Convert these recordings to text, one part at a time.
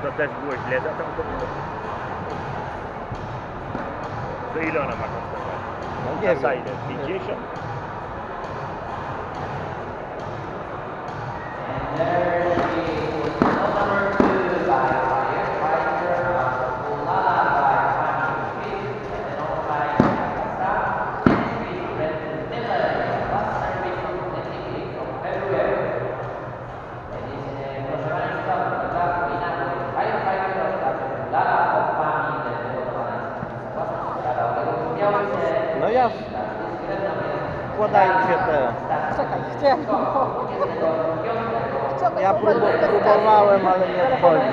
Protest boas lezat am făcut. Să Ilona m-a constatat. Unde să ai de? Figeșa? Yeah. układają się te... Czekaj, gdzie? Ja próbowałem, ale nie wchodzi.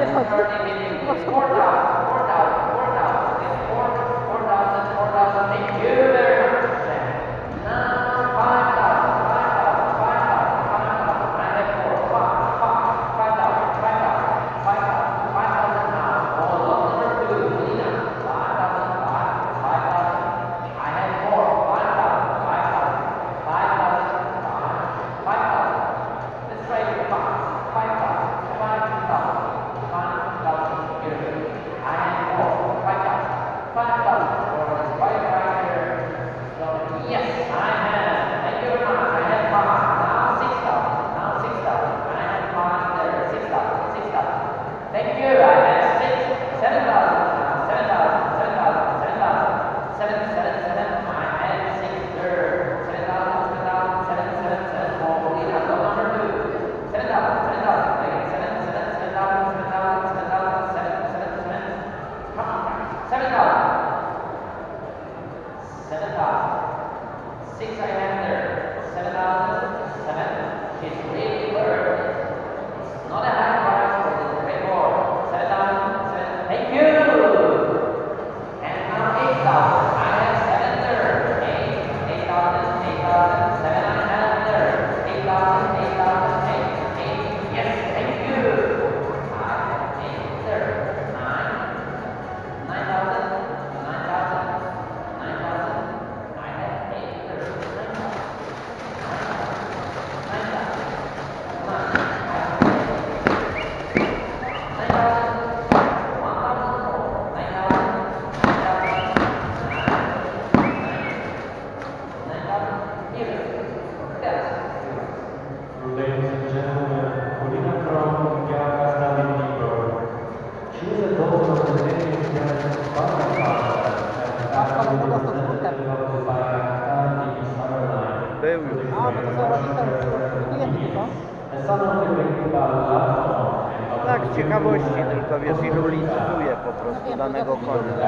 Tak, z ciekawości tylko wiesz, ilu licytuje po prostu danego konia.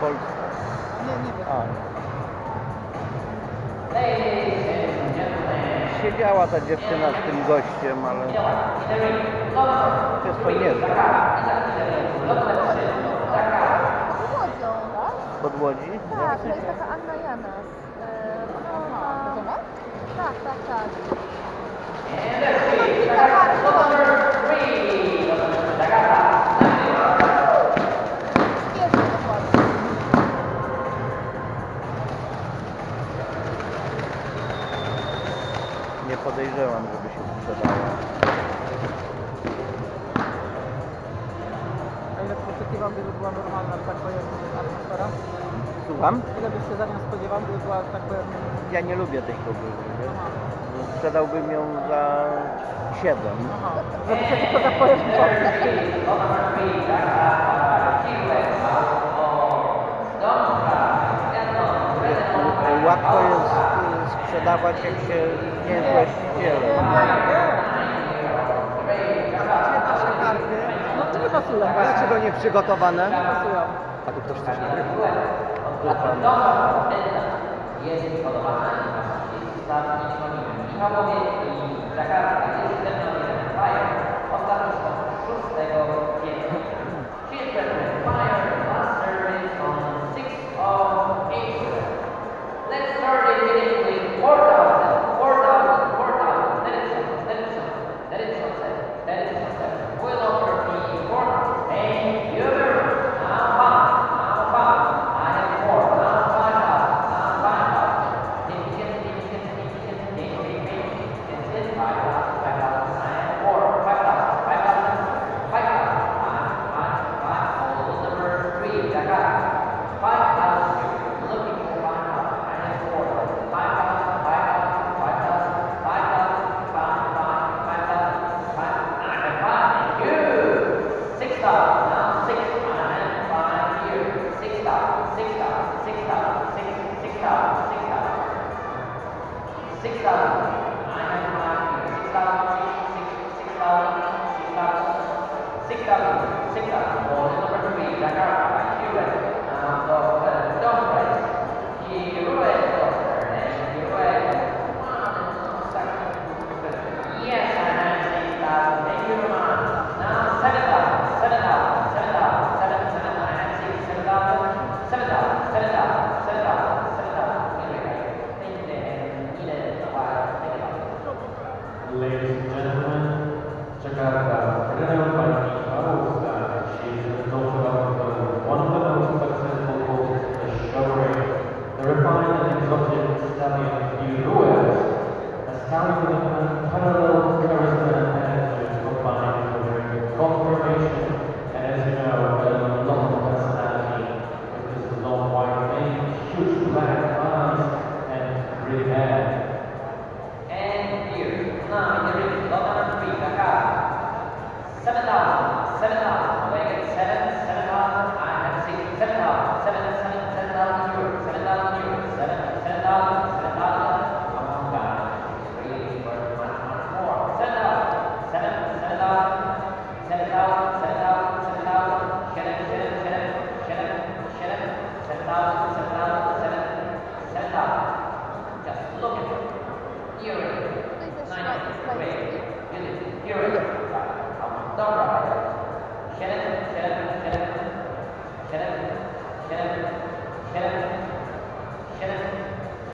Polki? Nie, nie wiem. Siedziała ta dziewczyna z tym gościem, ale jest to niezłe. Pod Łodzi? Tak, to jest taka Anna Janas. E, ona ma... Tak, tak, tak. Podejrzewam, żeby się sprzedała. A ile oczekiwam, gdyby była normalna, że tak powiem, atmosfera? Słucham? Ile byś się za nią spodziewał, gdyby była, że tak powiem... Ja nie lubię tej wiesz? Aha. Sprzedałbym ją za 7. Aha. Żeby się tylko tak sprzedawać, jak się nie jest. No to nie pasują. Dlaczego nie przygotowane? A tu ktoś coś nagrywa. Bye. thousand.